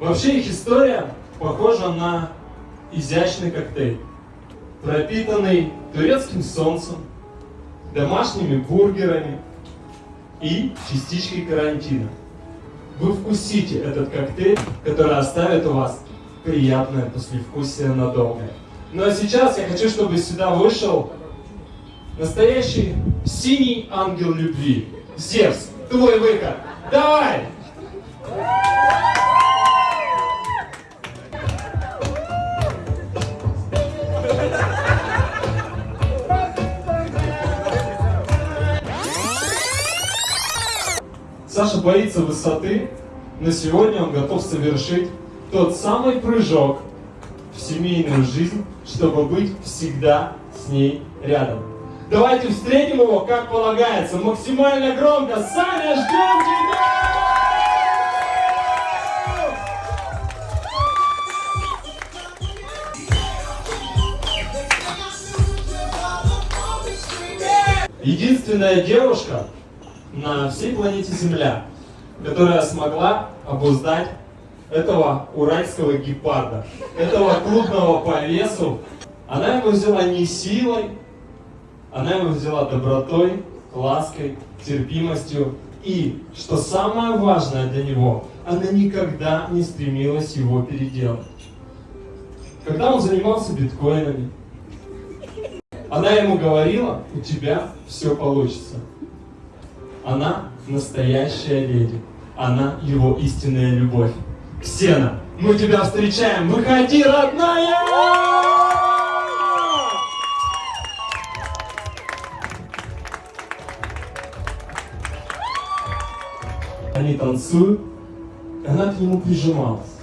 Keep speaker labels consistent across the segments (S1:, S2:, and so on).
S1: Вообще их история похожа на изящный коктейль, пропитанный турецким солнцем, домашними бургерами и частичкой карантина. Вы вкусите этот коктейль, который оставит у вас приятное послевкусие надолго. Ну а сейчас я хочу, чтобы сюда вышел настоящий синий ангел любви. Зевс, твой выход. Давай! Саша боится высоты, но сегодня он готов совершить тот самый прыжок в семейную жизнь, чтобы быть всегда с ней рядом. Давайте встретим его, как полагается, максимально громко. Саня, ждем тебя! Единственная девушка на всей планете Земля, которая смогла обуздать этого уральского гепарда, этого крупного по весу. Она его взяла не силой, она его взяла добротой, лаской, терпимостью. И, что самое важное для него, она никогда не стремилась его переделать. Когда он занимался биткоинами, она ему говорила, у тебя все получится. Она настоящая леди. Она его истинная любовь. Ксена, мы тебя встречаем. Выходи, родная! Они танцуют, и она к нему прижималась.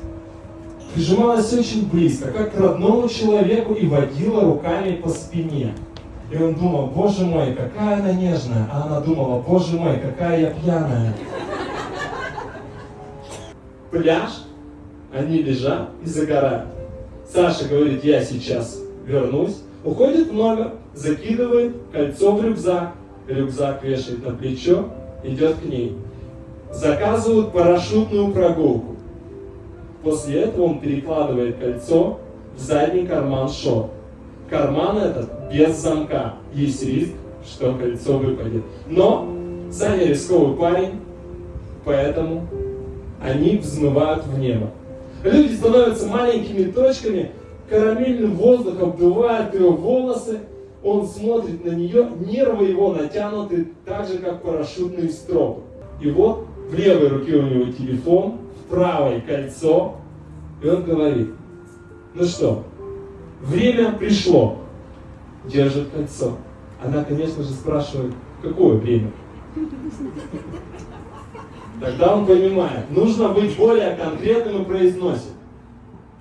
S1: Прижималась очень близко, как к родному человеку, и водила руками по спине. И он думал, боже мой, какая она нежная. А она думала, боже мой, какая я пьяная. Пляж, они лежат и загорают. Саша говорит, я сейчас вернусь. Уходит номер, закидывает кольцо в рюкзак. Рюкзак вешает на плечо, идет к ней. Заказывают парашютную прогулку. После этого он перекладывает кольцо в задний карман шорт. Карман этот без замка. Есть риск, что кольцо выпадет. Но Саня рисковый парень, поэтому они взмывают в небо. Люди становятся маленькими точками, карамельным воздухом обдувает его волосы, он смотрит на нее, нервы его натянуты так же, как парашютный строп. И вот в левой руке у него телефон, в правой кольцо, и он говорит, ну что, время пришло, держит кольцо. Она, конечно же, спрашивает, какое время? Тогда он понимает, нужно быть более конкретным и произносит.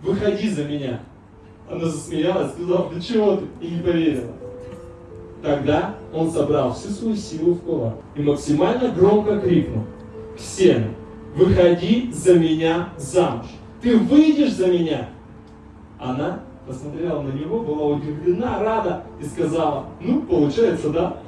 S1: Выходи за меня. Она засмеялась, сказала, да чего ты? И не поверила. Тогда он собрал всю свою силу в кулак и максимально громко крикнул. Ксена, выходи за меня замуж. Ты выйдешь за меня? Она посмотрела на него, была удивлена, рада и сказала, ну, получается, да.